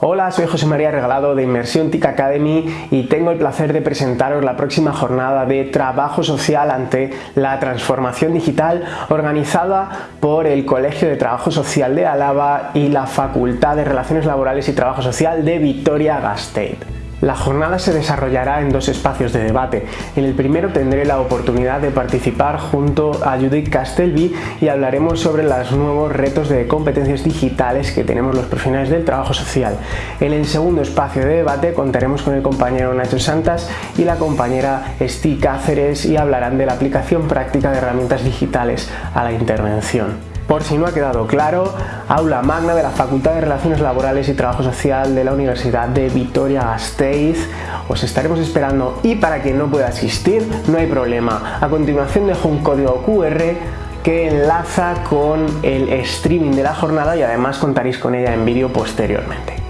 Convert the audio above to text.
Hola, soy José María Regalado de Inmersión TIC Academy y tengo el placer de presentaros la próxima jornada de trabajo social ante la transformación digital organizada por el Colegio de Trabajo Social de Álava y la Facultad de Relaciones Laborales y Trabajo Social de Vitoria-Gasteiz. La jornada se desarrollará en dos espacios de debate. En el primero tendré la oportunidad de participar junto a Judith Castelvi y hablaremos sobre los nuevos retos de competencias digitales que tenemos los profesionales del trabajo social. En el segundo espacio de debate contaremos con el compañero Nacho Santas y la compañera Esti Cáceres y hablarán de la aplicación práctica de herramientas digitales a la intervención. Por si no ha quedado claro, aula magna de la Facultad de Relaciones Laborales y Trabajo Social de la Universidad de Vitoria-Gasteiz. Os estaremos esperando y para quien no pueda asistir, no hay problema. A continuación dejo un código QR que enlaza con el streaming de la jornada y además contaréis con ella en vídeo posteriormente.